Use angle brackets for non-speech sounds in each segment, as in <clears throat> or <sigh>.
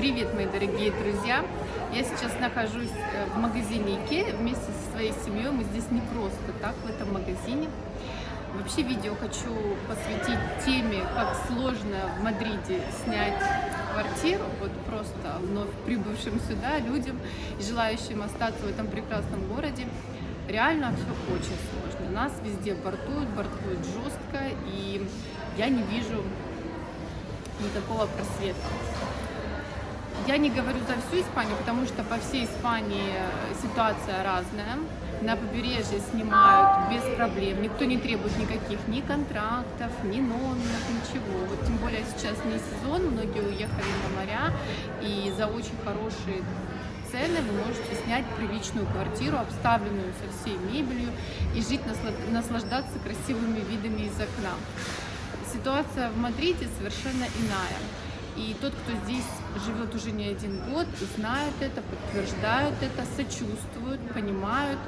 Привет, мои дорогие друзья! Я сейчас нахожусь э, в магазине Икея вместе со своей семьей. Мы здесь не просто так, в этом магазине. Вообще видео хочу посвятить теме, как сложно в Мадриде снять квартиру, вот просто вновь прибывшим сюда людям желающим остаться в этом прекрасном городе. Реально все очень сложно. Нас везде бортуют, бортуют жестко, и я не вижу никакого просвета. Я не говорю за всю Испанию, потому что по всей Испании ситуация разная. На побережье снимают без проблем, никто не требует никаких ни контрактов, ни номеров, ничего. Вот тем более сейчас не сезон, многие уехали на моря, и за очень хорошие цены вы можете снять приличную квартиру, обставленную со всей мебелью, и жить, наслаждаться красивыми видами из окна. Ситуация в Мадриде совершенно иная. И тот, кто здесь живет уже не один год, знает это, подтверждают это, сочувствуют, понимают,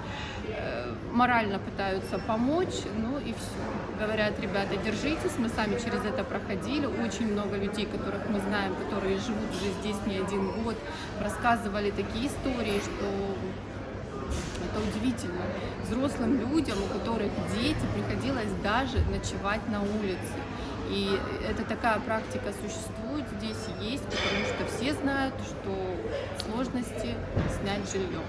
э, морально пытаются помочь, ну и все. Говорят, ребята, держитесь, мы сами через это проходили, очень много людей, которых мы знаем, которые живут уже здесь не один год, рассказывали такие истории, что это удивительно. Взрослым людям, у которых дети, приходилось даже ночевать на улице. И это такая практика существует, здесь есть, потому что все знают, что сложности снять жилье.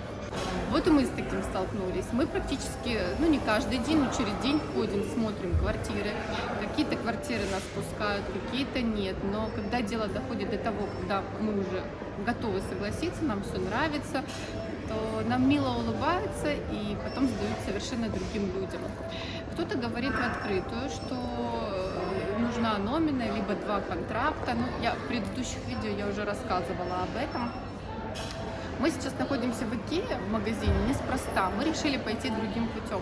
Вот и мы с таким столкнулись. Мы практически, ну не каждый день, но через день ходим, смотрим квартиры. Какие-то квартиры нас пускают, какие-то нет. Но когда дело доходит до того, когда мы уже готовы согласиться, нам все нравится, то нам мило улыбаются и потом сдают совершенно другим людям. Кто-то говорит в открытую, что нужна номина, либо два контракта. Ну, я в предыдущих видео я уже рассказывала об этом. Мы сейчас находимся в Икее, в магазине, неспроста. Мы решили пойти другим путем.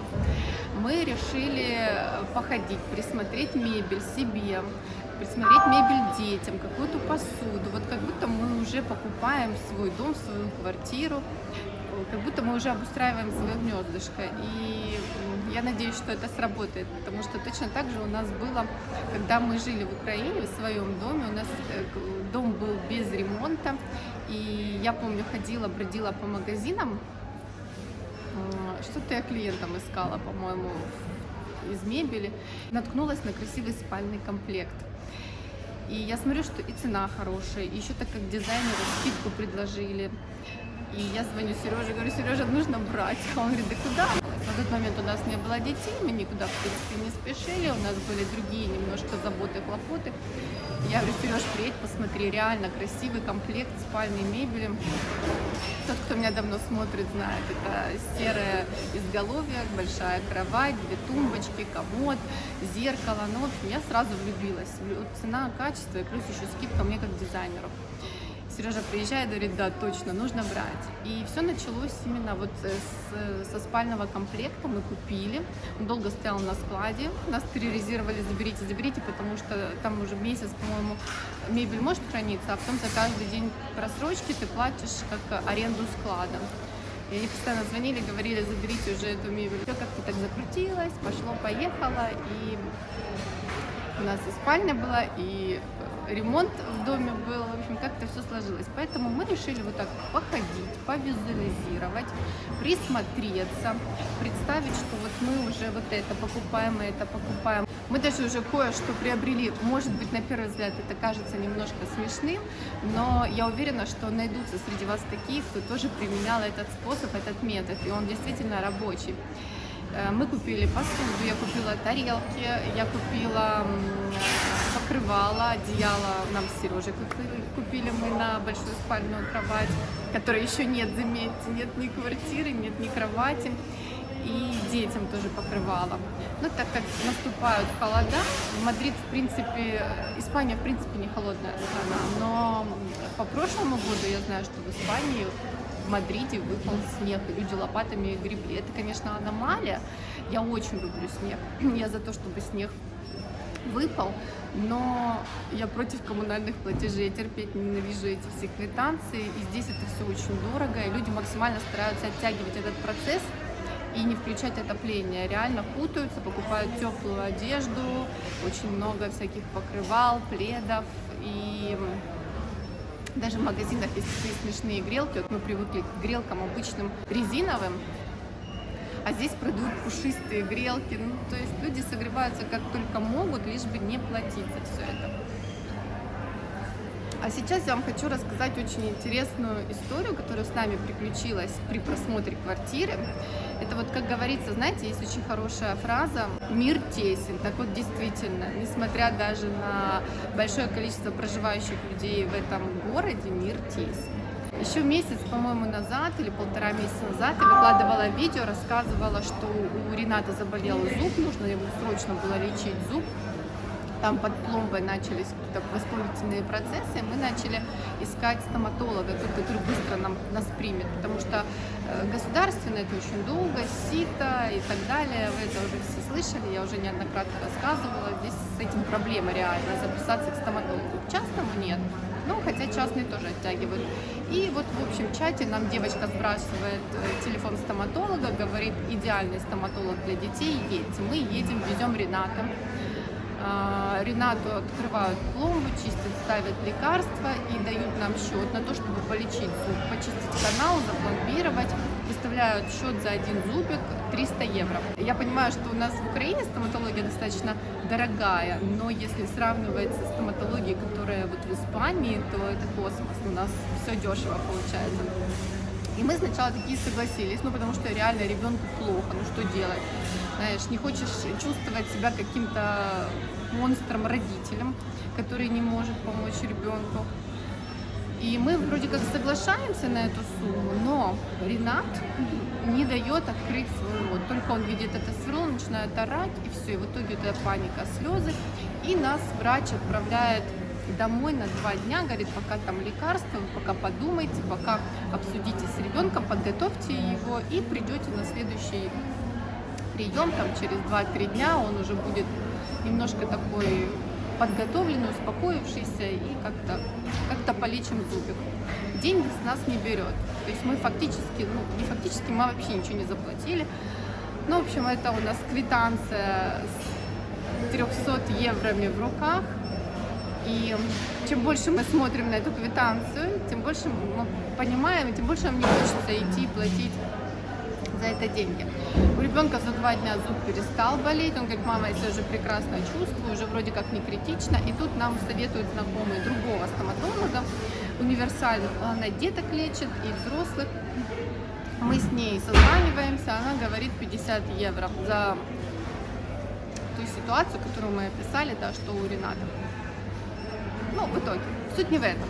Мы решили походить, присмотреть мебель себе, присмотреть мебель детям, какую-то посуду. Вот как будто мы уже покупаем свой дом, свою квартиру, как будто мы уже обустраиваем свое гнездышко. И я надеюсь, что это сработает, потому что точно так же у нас было, когда мы жили в Украине, в своем доме, у нас э, дом был без ремонта, и я помню, ходила, бродила по магазинам, что-то я клиентам искала, по-моему, из мебели, наткнулась на красивый спальный комплект. И я смотрю, что и цена хорошая, и еще так как дизайнеры скидку предложили. И я звоню Сереже, говорю, Сережа, нужно брать. Он говорит, да куда? На тот момент у нас не было детей, мы никуда, в принципе, не спешили, у нас были другие немножко заботы, хлопоты. Я говорю, Сереж, приедь, посмотри, реально красивый комплект спальной мебели. Тот, кто меня давно смотрит, знает, это серое изголовье, большая кровать, две тумбочки, комод, зеркало. Ну, в общем, я сразу влюбилась. Цена, качество и плюс еще скидка мне как дизайнеру. Сережа приезжает и говорит, да, точно, нужно брать. И все началось именно вот с, со спального комплекта мы купили. Он долго стоял на складе, нас терроризировали, заберите, заберите, потому что там уже месяц, по-моему, мебель может храниться, а потом за каждый день просрочки ты платишь как аренду склада. И они постоянно звонили, говорили, заберите уже эту мебель. Все как-то так закрутилось, пошло-поехало, и у нас и спальня была, и ремонт в доме был, в общем, как-то все сложилось. Поэтому мы решили вот так походить, повизуализировать, присмотреться, представить, что вот мы уже вот это покупаем, и это покупаем. Мы даже уже кое-что приобрели, может быть, на первый взгляд это кажется немножко смешным, но я уверена, что найдутся среди вас такие, кто тоже применял этот способ, этот метод, и он действительно рабочий. Э, мы купили посуду, я купила тарелки, я купила покрывало, одеяло нам с Сережей купили, купили мы на большую спальную кровать, которой еще нет, заметьте, нет ни квартиры, нет ни кровати. И детям тоже покрывало. Но так как наступают холода, Мадрид, в принципе, Испания, в принципе, не холодная страна, но по прошлому году я знаю, что в Испании в Мадриде выпал снег, и люди лопатами гребли. Это, конечно, аномалия. Я очень люблю снег. <clears throat> Я за то, чтобы снег выпал, но я против коммунальных платежей, я терпеть ненавижу эти все квитанции, и здесь это все очень дорого, и люди максимально стараются оттягивать этот процесс и не включать отопление. Реально путаются, покупают теплую одежду, очень много всяких покрывал, пледов, и Даже в магазинах есть такие смешные грелки. Вот мы привыкли к грелкам обычным резиновым, а здесь продают пушистые грелки. Ну, то есть люди согреваются как только могут, лишь бы не платить за все это. А сейчас я вам хочу рассказать очень интересную историю, которая с нами приключилась при просмотре квартиры. Это вот, как говорится, знаете, есть очень хорошая фраза «мир тесен». Так вот, действительно, несмотря даже на большое количество проживающих людей в этом городе, мир тесен. Еще месяц, по-моему, назад или полтора месяца назад я выкладывала видео, рассказывала, что у Рената заболел зуб, нужно ему срочно было лечить зуб там под пломбой начались какие-то воспалительные процессы, мы начали искать стоматолога, тот, который быстро нам, нас примет, потому что э, государственно это очень долго, сито и так далее, вы это уже все слышали, я уже неоднократно рассказывала, здесь с этим проблема реально, записаться к стоматологу. Частному нет, ну, хотя частные тоже оттягивают. И вот в общем чате нам девочка сбрасывает э, телефон стоматолога, говорит, идеальный стоматолог для детей, едьте. Мы едем, везем Рената. А, Ренату открывают пломбу, чистят, ставят лекарства и дают нам счет на то, чтобы полечить зуб, почистить канал, запломбировать. Выставляют счет за один зубик 300 евро. Я понимаю, что у нас в Украине стоматология достаточно дорогая, но если сравнивать с стоматологией, которая вот в Испании, то это космос. У нас все дешево получается. И мы сначала такие согласились, ну потому что реально ребенку плохо, ну что делать? Знаешь, не хочешь чувствовать себя каким-то монстром-родителем, который не может помочь ребенку. И мы вроде как соглашаемся на эту сумму, но Ренат не дает открыть свой рот. Только он видит это сверло, начинает орать, и все. И в итоге это паника, слезы. И нас врач отправляет домой на два дня, говорит, пока там лекарства, пока подумайте, пока обсудите с ребенком, подготовьте его и придете на следующий прием, там через 2-3 дня он уже будет немножко такой подготовленный, успокоившийся и как-то как, -то, полечим зубик. Деньги с нас не берет. То есть мы фактически, ну не фактически, мы вообще ничего не заплатили. Ну, в общем, это у нас квитанция с 300 евроми в руках. И чем больше мы смотрим на эту квитанцию, тем больше мы понимаем, тем больше нам не хочется идти платить за это деньги. У ребенка за два дня зуб перестал болеть, он говорит, мама, я себя уже прекрасно чувствую, уже вроде как не критично, и тут нам советуют знакомые другого стоматолога, универсальных, она деток лечит и взрослых. Мы с ней созваниваемся, она говорит 50 евро за ту ситуацию, которую мы описали, да, что у Рената. Ну, в итоге, суть не в этом.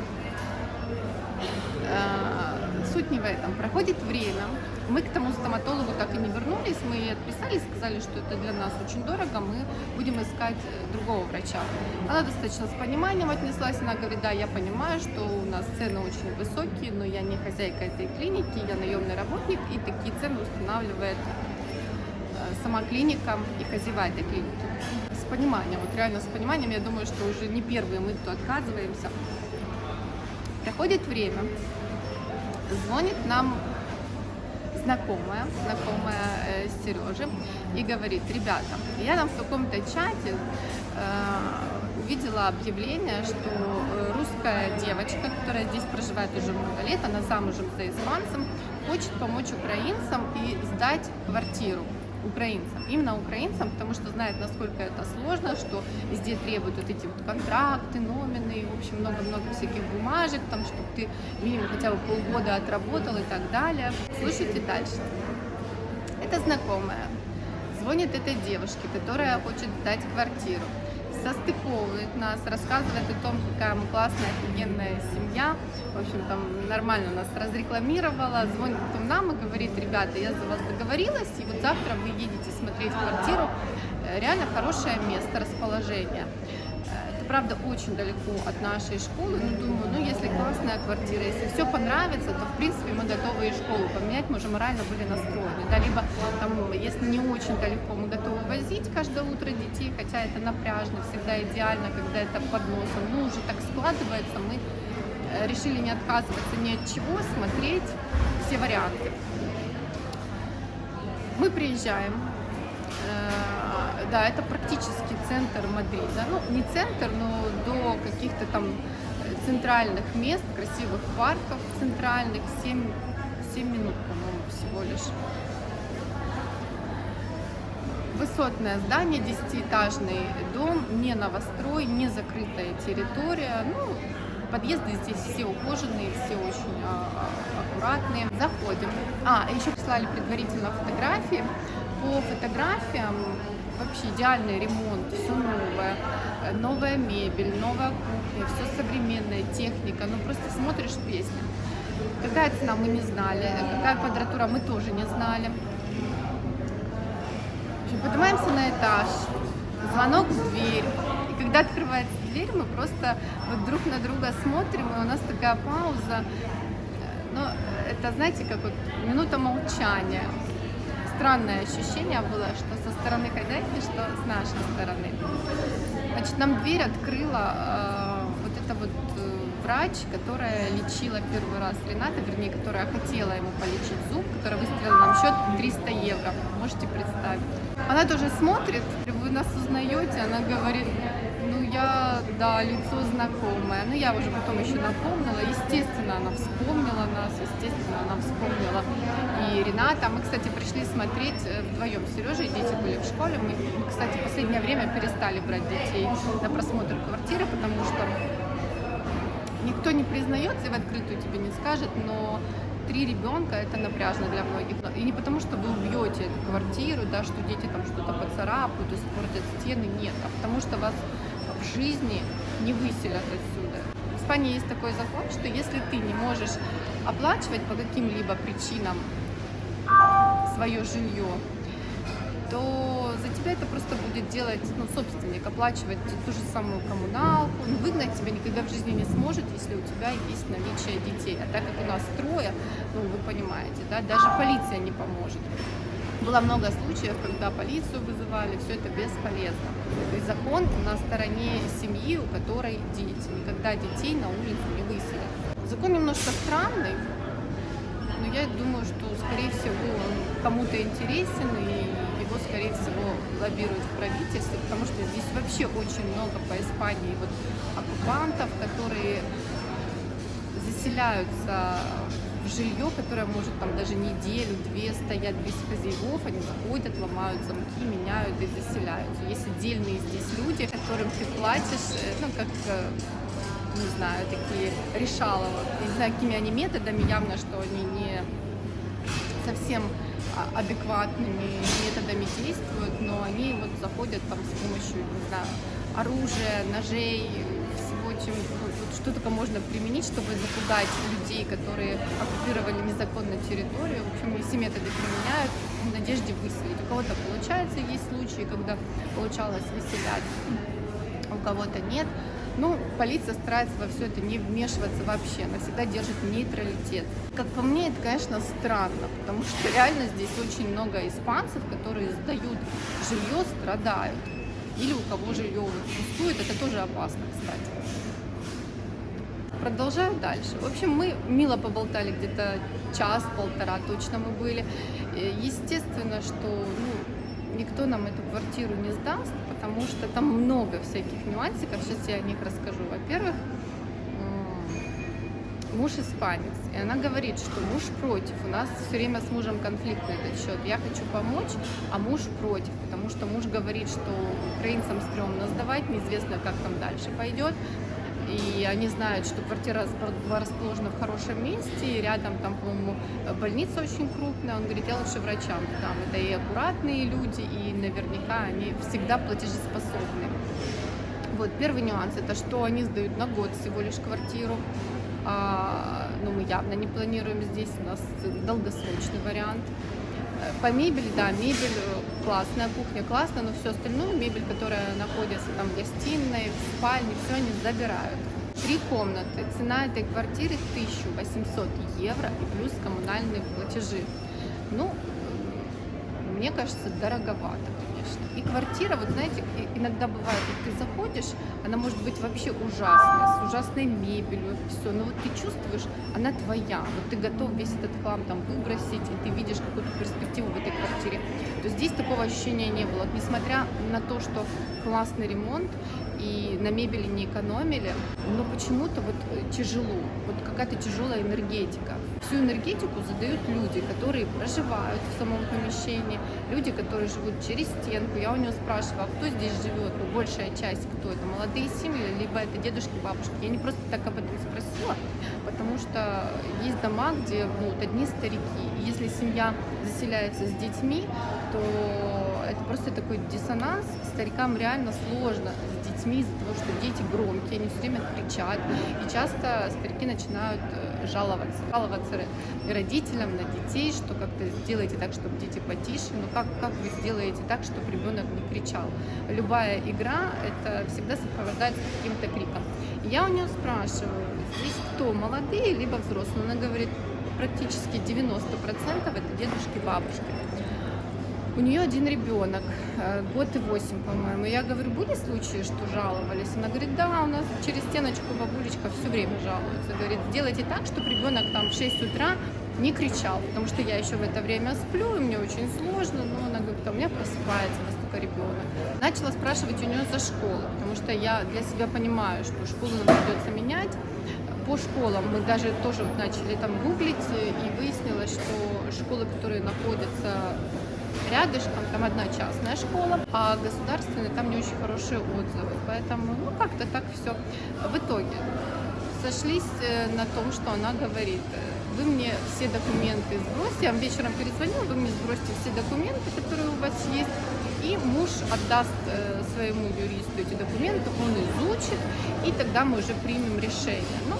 Суть не в этом. Проходит время, мы к тому стоматологу так и не вернулись, мы ей отписали, сказали, что это для нас очень дорого, мы будем искать э, другого врача. Она достаточно с пониманием отнеслась, она говорит, да, я понимаю, что у нас цены очень высокие, но я не хозяйка этой клиники, я наемный работник, и такие цены устанавливает э, сама клиника и хозяева этой клиники. С пониманием, вот реально с пониманием, я думаю, что уже не первые мы, кто отказываемся. Проходит время, звонит нам знакомая, знакомая э, Сережи, и говорит, ребята, я там в каком-то чате э, увидела объявление, что э, русская девочка, которая здесь проживает уже много лет, она замужем за испанцем, хочет помочь украинцам и сдать квартиру украинцам, именно украинцам, потому что знает, насколько это сложно, что везде требуют вот эти вот контракты, номины, в общем, много-много всяких бумажек, там, чтобы ты минимум хотя бы полгода отработал и так далее. Слушайте дальше. Это знакомая. Звонит этой девушке, которая хочет сдать квартиру состыковывает нас, рассказывает о том, какая мы классная, офигенная семья. В общем, там нормально нас разрекламировала, звонит потом нам и говорит, ребята, я за вас договорилась, и вот завтра вы едете смотреть квартиру. Э, реально хорошее место, расположение правда, очень далеко от нашей школы, но думаю, ну, если классная квартира, если все понравится, то, в принципе, мы готовы и школу поменять, мы уже морально были настроены, да, либо, там, если не очень далеко, мы готовы возить каждое утро детей, хотя это напряжно, всегда идеально, когда это под носом, ну, уже так складывается, мы э, решили не отказываться ни от чего, смотреть все варианты. Мы приезжаем, э, да, это практически центр Мадрида. Ну, не центр, но до каких-то там центральных мест, красивых парков центральных, 7, 7 минут, по-моему, всего лишь. Высотное здание, десятиэтажный дом, не новострой, не закрытая территория. Ну, подъезды здесь все ухоженные, все очень а, а, аккуратные. Заходим. А, еще прислали предварительно фотографии. По фотографиям вообще идеальный ремонт, все новое, новая мебель, новая кухня, все современная техника. Ну просто смотришь песни. Какая цена мы не знали, какая квадратура мы тоже не знали. Поднимаемся на этаж, звонок в дверь. И когда открывается дверь, мы просто вот друг на друга смотрим, и у нас такая пауза. Но это, знаете, как вот минута молчания. Странное ощущение было, что со стороны хозяйки, что с нашей стороны. Значит, нам дверь открыла э, вот эта вот э, врач, которая лечила первый раз Рената, вернее, которая хотела ему полечить зуб, которая выставила нам счет 300 евро. Можете представить. Она тоже смотрит, вы нас узнаете, она говорит, я, да, лицо знакомое. Ну я уже потом еще напомнила, естественно, она вспомнила нас, естественно, она вспомнила и Рената. Мы, кстати, пришли смотреть э, вдвоем с Сережей, дети были в школе. Мы, кстати, в последнее время перестали брать детей на просмотр квартиры, потому что никто не признается и в открытую тебе не скажет, но три ребенка это напряжно для многих. И не потому, что вы убьете эту квартиру, да, что дети там что-то поцарапают, испортят стены, нет, а потому что вас жизни не выселят отсюда. В Испании есть такой закон, что если ты не можешь оплачивать по каким-либо причинам свое жилье, то за тебя это просто будет делать ну, собственник, оплачивать ту же самую коммуналку. Ну, выгнать тебя никогда в жизни не сможет, если у тебя есть наличие детей. А так как у нас трое, ну, вы понимаете, да, даже полиция не поможет. Было много случаев, когда полицию вызывали, все это бесполезно. Есть закон на стороне семьи, у которой дети. Никогда детей на улицу не выселят. Закон немножко странный, но я думаю, что, скорее всего, он кому-то интересен, и его, скорее всего, лоббируют в правительстве, потому что здесь вообще очень много по Испании вот оккупантов, которые заселяются в жилье, которое может там даже неделю-две стоять без хозяев, они заходят, ломают замки, меняют и заселяются. Есть отдельные здесь люди, которым ты платишь, э, ну, как э, не знаю, такие решалово. Не знаю, какими они методами, явно, что они не совсем а, адекватными методами действуют, но они вот заходят там с помощью, не знаю, оружия, ножей, чем вот, что только можно применить, чтобы запугать людей, которые оккупировали незаконно территорию. В общем, все методы применяют в надежде выселить. У кого-то получается, есть случаи, когда получалось выселять, у кого-то нет. Ну, полиция старается во все это не вмешиваться вообще, она всегда держит нейтралитет. Как по мне, это, конечно, странно, потому что реально здесь очень много испанцев, которые сдают жилье, страдают. Или у кого жилье пустует, это тоже опасно, кстати. Продолжаю дальше. В общем, мы мило поболтали где-то час-полтора точно мы были. Естественно, что ну, никто нам эту квартиру не сдаст, потому что там много всяких нюансиков. Сейчас я о них расскажу. Во-первых, муж испанец, и она говорит, что муж против. У нас все время с мужем конфликт на этот счет. Я хочу помочь, а муж против, потому что муж говорит, что украинцам стрёмно сдавать, неизвестно, как там дальше пойдет и они знают, что квартира расположена в хорошем месте, и рядом там, по-моему, больница очень крупная. Он говорит, я лучше врачам там. Это и аккуратные люди, и наверняка они всегда платежеспособны. Вот, первый нюанс, это что они сдают на год всего лишь квартиру. А, ну, мы явно не планируем здесь, у нас долгосрочный вариант. По мебели, да, мебель классная, кухня классная, но все остальное, мебель, которая находится там в гостиной, в спальне, все они забирают. Три комнаты, цена этой квартиры 1800 евро и плюс коммунальные платежи. Ну, мне кажется, дороговато, конечно. И квартира, вот знаете, иногда бывает, вот ты заходишь, она может быть вообще ужасная, с ужасной мебелью, все, но вот ты чувствуешь, она твоя, вот ты готов весь этот хлам там выбросить, и ты видишь какую-то перспективу в этой квартире, то здесь такого ощущения не было. Несмотря на то, что классный ремонт, и на мебели не экономили, но почему-то вот тяжело, вот какая-то тяжелая энергетика. Всю энергетику задают люди, которые проживают в самом помещении, люди, которые живут через стенку. Я у него спрашиваю, а кто здесь живет? Ну, большая часть, кто это? Молодые семьи, либо это дедушки, бабушки? Я не просто так об этом спросила, потому что есть дома, где ну, вот одни старики. Если семья заселяется с детьми, то это просто такой диссонанс. Старикам реально сложно с детьми из-за того, что дети громкие, они все время кричат. И часто старики начинают э, жаловаться. Жаловаться родителям на детей, что как-то сделайте так, чтобы дети потише. Но как, как вы сделаете так, чтобы ребенок не кричал? Любая игра, это всегда сопровождается каким-то криком. Я у нее спрашиваю, здесь кто, молодые либо взрослые? Она говорит, практически 90% это дедушки, бабушки. У нее один ребенок, э, год и восемь, по-моему. Я говорю, были случаи, что жаловались? Она говорит, да, у нас через стеночку бабулечка все время жалуется. Говорит, сделайте так, чтобы ребенок там в 6 утра не кричал, потому что я еще в это время сплю, и мне очень сложно, но она говорит, а у меня просыпается настолько ребенок. Начала спрашивать у нее за школу, потому что я для себя понимаю, что школу нам придется менять. По школам мы даже тоже вот начали там гуглить, и выяснилось, что школы, которые находятся рядышком, там одна частная школа, а государственная там не очень хорошие отзывы. Поэтому, ну, как-то так все. В итоге сошлись э, на том, что она говорит, вы мне все документы сбросьте, я вам вечером перезвонила, вы мне сбросьте все документы, которые у вас есть, и муж отдаст э, своему юристу эти документы, он изучит, и тогда мы уже примем решение. Ну,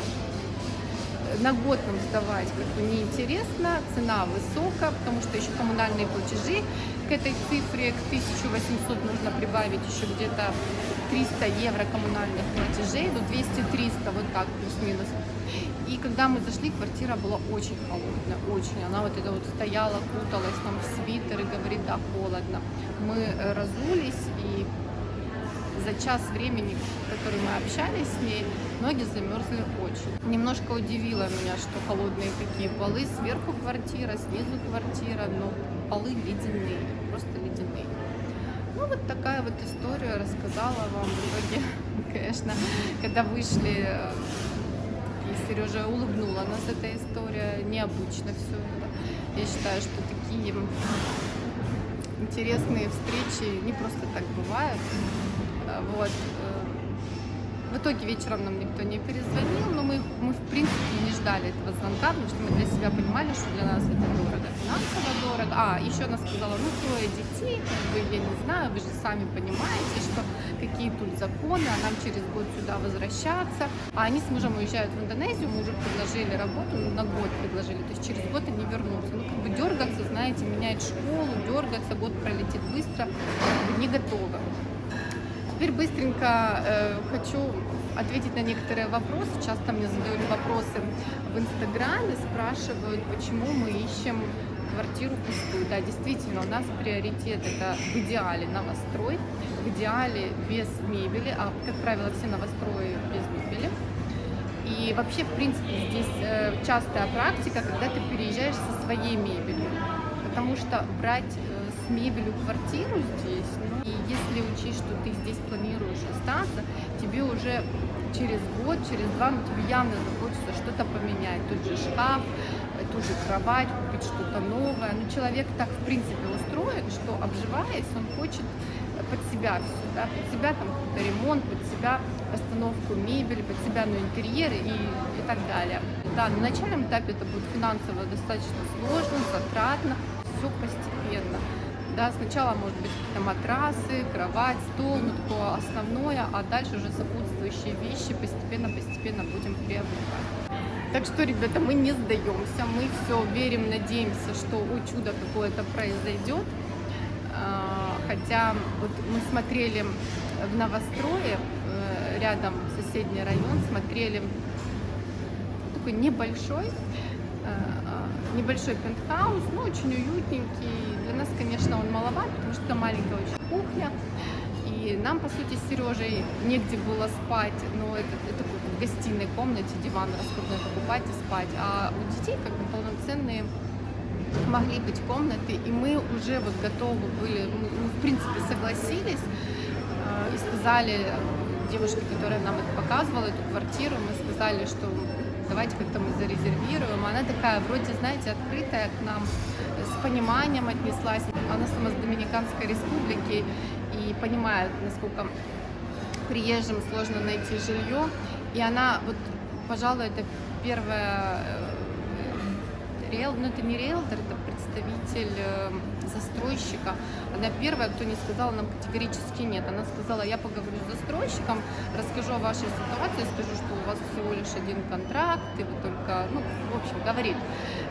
на год нам сдавать как бы неинтересно, цена высокая, потому что еще коммунальные платежи к этой цифре, к 1800 нужно прибавить еще где-то 300 евро коммунальных платежей, до 200-300, вот так плюс-минус. И когда мы зашли, квартира была очень холодная, очень. Она вот это вот стояла, куталась там в свитер и говорит, да, холодно. Мы э, разулись за час времени, который мы общались с ней, ноги замерзли очень. Немножко удивило меня, что холодные такие полы, сверху квартира, снизу квартира, но полы ледяные, просто ледяные. Ну, вот такая вот история рассказала вам в итоге, <laughs> конечно, когда вышли, и Сережа улыбнула нас эта история, необычно все это. Я считаю, что такие интересные встречи не просто так бывают. Вот. Э, в итоге вечером нам никто не перезвонил, но мы, мы в принципе не ждали этого звонка, потому что мы для себя понимали, что для нас это дорого, финансово дорого. А, еще она сказала, ну трое детей, как бы, я не знаю, вы же сами понимаете, что какие тут законы, а нам через год сюда возвращаться. А они с мужем уезжают в Индонезию, мы уже предложили работу, ну, на год предложили, то есть через год они вернутся. Ну, как бы дергаться, знаете, менять школу, дергаться, год пролетит быстро, не готова. Теперь быстренько э, хочу ответить на некоторые вопросы. Часто мне задают вопросы в Инстаграме, спрашивают, почему мы ищем квартиру пустую. Да, действительно, у нас приоритет это в идеале новострой, в идеале без мебели, а, как правило, все новострои без мебели. И вообще, в принципе, здесь э, частая практика, когда ты переезжаешь со своей мебелью. Потому что брать мебелью квартиру здесь, ну, и если учесть, что ты здесь планируешь остаться, тебе уже через год, через два, ну, тебе явно захочется что-то поменять. Тот же шкаф, ту же кровать, купить что-то новое. Ну, человек так, в принципе, устроен, что, обживаясь, он хочет под себя все, да, под себя там какой-то ремонт, под себя постановку мебели, под себя ну, интерьеры и, и так далее. Да, на начальном этапе это будет финансово достаточно сложно, затратно, все постепенно. Да, сначала, может быть, матрасы, кровать, стол, ну, такое основное, а дальше уже сопутствующие вещи постепенно-постепенно будем приобретать. Так что, ребята, мы не сдаемся, мы все верим, надеемся, что о, чудо какое-то произойдет. А, хотя вот мы смотрели в новострое, э, рядом соседний район, смотрели такой небольшой, э, небольшой пентхаус, ну, очень уютненький. Для нас, конечно, он маловат, потому что маленькая очень кухня. И нам, по сути, с Сережей негде было спать, но это, это в гостиной комнате диван раскладной покупать и спать. А у детей как бы полноценные могли быть комнаты, и мы уже вот готовы были, мы в принципе согласились э, и сказали девушке, которая нам это показывала, эту квартиру, мы сказали, что давайте как-то мы зарезервируем. Она такая, вроде, знаете, открытая к нам, с пониманием отнеслась. Она сама с Доминиканской республики и понимает, насколько приезжим сложно найти жилье. И она, вот, пожалуй, это первая риэл, ну это не риэлтор, это представитель э, застройщика. Она первая, кто не сказала нам категорически нет. Она сказала, я поговорю с застройщиком, расскажу о вашей ситуации, скажу, что у вас всего лишь один контракт, и вы только, ну, в общем, говорит,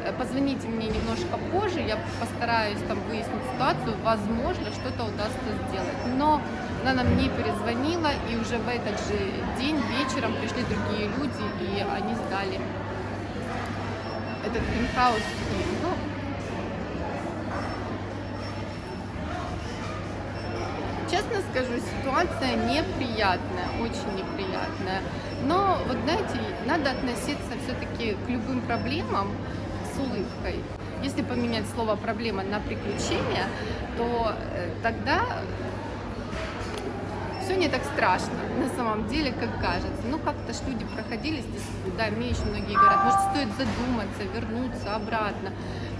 «Э, позвоните мне немножко позже, я постараюсь там выяснить ситуацию, возможно, что-то удастся сделать. Но она нам не перезвонила, и уже в этот же день вечером пришли другие люди, и они сдали этот пентхаус. Ну, честно скажу, ситуация неприятная, очень неприятная. Но, вот знаете, надо относиться все-таки к любым проблемам с улыбкой. Если поменять слово «проблема» на «приключения», то э, тогда все не так страшно, на самом деле, как кажется. Ну, как-то ж люди проходили здесь, да, мне еще многие говорят, может, стоит задуматься, вернуться обратно.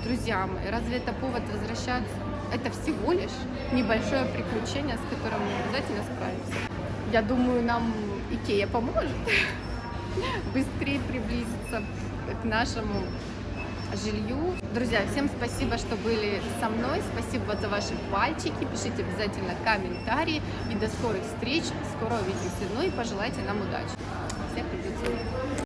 Друзья мои, разве это повод возвращаться? Это всего лишь небольшое приключение, с которым мы обязательно справимся. Я думаю, нам Икея поможет <laughs> быстрее приблизиться к нашему жилью. Друзья, всем спасибо, что были со мной. Спасибо за ваши пальчики. Пишите обязательно комментарии. И до скорых встреч. Скоро увидимся. Ну и пожелайте нам удачи. Всех любителей.